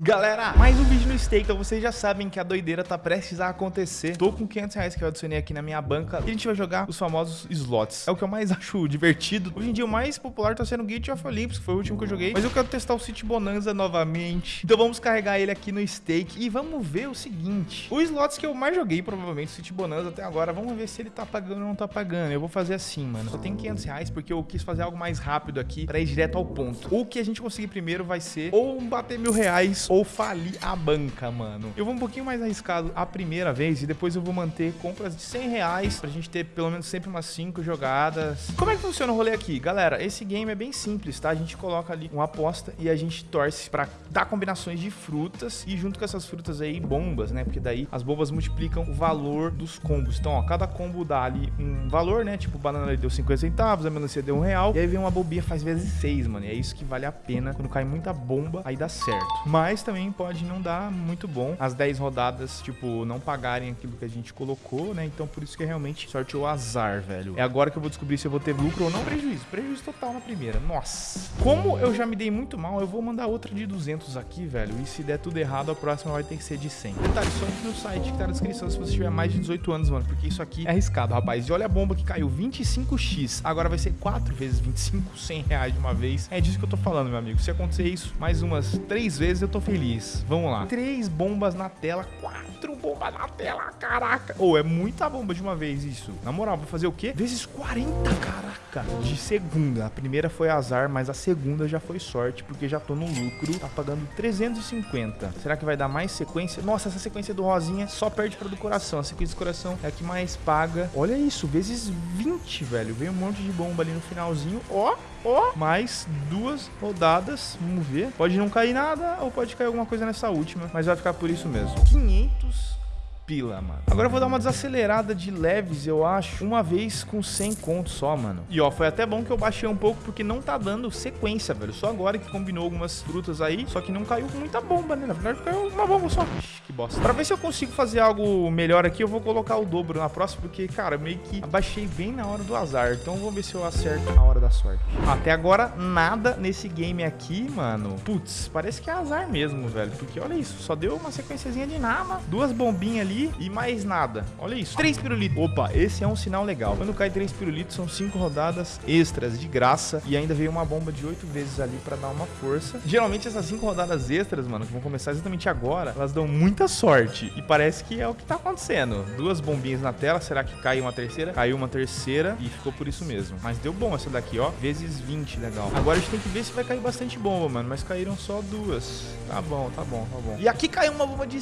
Galera, mais um vídeo no stake, então vocês já sabem que a doideira tá prestes a acontecer. Tô com 500 reais que eu adicionei aqui na minha banca e a gente vai jogar os famosos slots. É o que eu mais acho divertido. Hoje em dia o mais popular tá sendo o Gate of Olympus, que foi o último que eu joguei. Mas eu quero testar o City Bonanza novamente. Então vamos carregar ele aqui no stake e vamos ver o seguinte. O slots que eu mais joguei, provavelmente, o City Bonanza até agora, vamos ver se ele tá pagando ou não tá pagando. Eu vou fazer assim, mano. Só tenho 500 reais porque eu quis fazer algo mais rápido aqui pra ir direto ao ponto. O que a gente conseguir primeiro vai ser ou bater mil reais ou falir a banca, mano. Eu vou um pouquinho mais arriscado a primeira vez e depois eu vou manter compras de 100 reais pra gente ter pelo menos sempre umas 5 jogadas. Como é que funciona o rolê aqui? Galera, esse game é bem simples, tá? A gente coloca ali uma aposta e a gente torce pra dar combinações de frutas e junto com essas frutas aí, bombas, né? Porque daí as bombas multiplicam o valor dos combos. Então, ó, cada combo dá ali um valor, né? Tipo, banana deu 50 centavos, a melancia deu um real. E aí vem uma bobinha faz vezes 6, mano. E é isso que vale a pena. Quando cai muita bomba, aí dá certo. Mas também pode não dar muito bom. As 10 rodadas, tipo, não pagarem aquilo que a gente colocou, né? Então por isso que é realmente sorte ou azar, velho. É agora que eu vou descobrir se eu vou ter lucro ou não prejuízo. Prejuízo total na primeira. Nossa. Como eu já me dei muito mal, eu vou mandar outra de 200 aqui, velho. E se der tudo errado, a próxima vai ter que ser de 100. Detalhe, só entre no site que tá na descrição se você tiver mais de 18 anos, mano. Porque isso aqui é arriscado, rapaz. E olha a bomba que caiu, 25x. Agora vai ser 4 vezes 25, 100 reais de uma vez. É disso que eu tô falando, meu amigo. Se acontecer isso mais umas 3 vezes, eu tô feliz. Vamos lá. Três bombas na tela, quatro bombas na tela, caraca. Ou oh, é muita bomba de uma vez isso. Na moral, vou fazer o quê? Vezes 40, caraca. De segunda. A primeira foi azar, mas a segunda já foi sorte, porque já tô no lucro. Tá pagando 350. Será que vai dar mais sequência? Nossa, essa sequência do rosinha só perde pra do coração. A sequência do coração é a que mais paga. Olha isso, vezes 20, velho. Veio um monte de bomba ali no finalzinho. Ó, ó. Mais duas rodadas. Vamos ver. Pode não cair nada ou pode cair alguma coisa nessa última, mas vai ficar por isso mesmo. 500 pila, mano. Agora eu vou dar uma desacelerada de leves, eu acho, uma vez com 100 contos só, mano. E ó, foi até bom que eu baixei um pouco, porque não tá dando sequência, velho. Só agora que combinou algumas frutas aí, só que não caiu muita bomba, né? Na verdade, caiu uma bomba só. Ixi, que bosta. Pra ver se eu consigo fazer algo melhor aqui, eu vou colocar o dobro na próxima, porque, cara, meio que abaixei bem na hora do azar. Então vamos ver se eu acerto a hora da sorte. Até agora, nada nesse game aqui, mano. Putz, parece que é azar mesmo, velho. Porque olha isso, só deu uma sequenciazinha de nada, duas bombinhas ali e mais nada. Olha isso. Três pirulitos. Opa, esse é um sinal legal. Quando cai três pirulitos, são cinco rodadas extras de graça. E ainda veio uma bomba de oito vezes ali pra dar uma força. Geralmente essas cinco rodadas extras, mano, que vão começar exatamente agora, elas dão muita sorte. E parece que é o que tá acontecendo. Duas bombinhas na tela. Será que caiu uma terceira? Caiu uma terceira e ficou por isso mesmo. Mas deu bom essa daqui, ó. Vezes 20, legal. Agora a gente tem que ver se vai cair bastante bomba, mano. Mas caíram só duas. Tá bom, tá bom, tá bom. E aqui caiu uma bomba de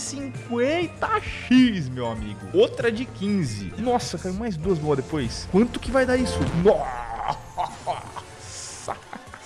50x meu amigo. Outra de 15. Nossa, caiu mais duas boas depois. Quanto que vai dar isso? Nossa.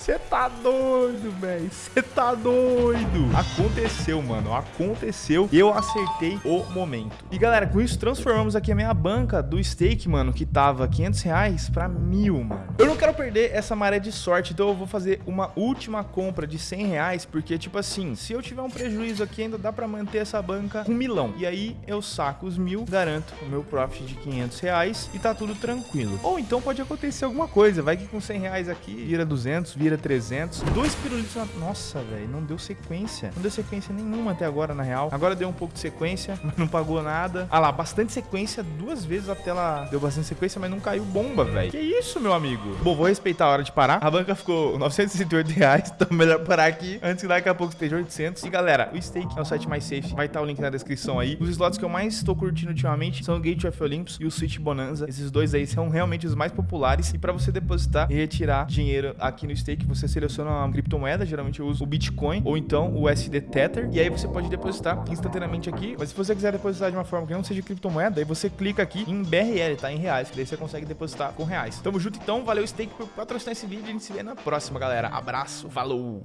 Você tá doido, velho. Você tá doido. Aconteceu, mano. Aconteceu. Eu acertei o momento. E, galera, com isso, transformamos aqui a minha banca do stake, mano, que tava 500 reais pra mil, mano. Eu não quero perder essa maré de sorte, então eu vou fazer uma última compra de 100 reais, porque, tipo assim, se eu tiver um prejuízo aqui, ainda dá pra manter essa banca com milão. E aí, eu saco os mil, garanto o meu profit de 500 reais e tá tudo tranquilo. Ou então pode acontecer alguma coisa. Vai que com 100 reais aqui, vira 200, vira 300. Dois pirulitos na... Nossa, velho, não deu sequência. Não deu sequência nenhuma até agora, na real. Agora deu um pouco de sequência, mas não pagou nada. Ah lá, bastante sequência. Duas vezes a tela deu bastante sequência, mas não caiu bomba, velho. Que isso, meu amigo? Bom, vou respeitar a hora de parar. A banca ficou 968 reais. Então melhor parar aqui antes que daqui a pouco esteja 800. E galera, o Stake é o site mais safe. Vai estar o link na descrição aí. Os slots que eu mais estou curtindo ultimamente são o Gate of Olympus e o Switch Bonanza. Esses dois aí são realmente os mais populares. E para você depositar e retirar dinheiro aqui no Stake, você seleciona uma criptomoeda, geralmente eu uso o Bitcoin ou então o USD Tether, e aí você pode depositar instantaneamente aqui. Mas se você quiser depositar de uma forma que não seja criptomoeda, aí você clica aqui em BRL, tá? Em reais, que daí você consegue depositar com reais. Tamo junto então, valeu Stake por patrocinar esse vídeo a gente se vê na próxima, galera. Abraço, falou!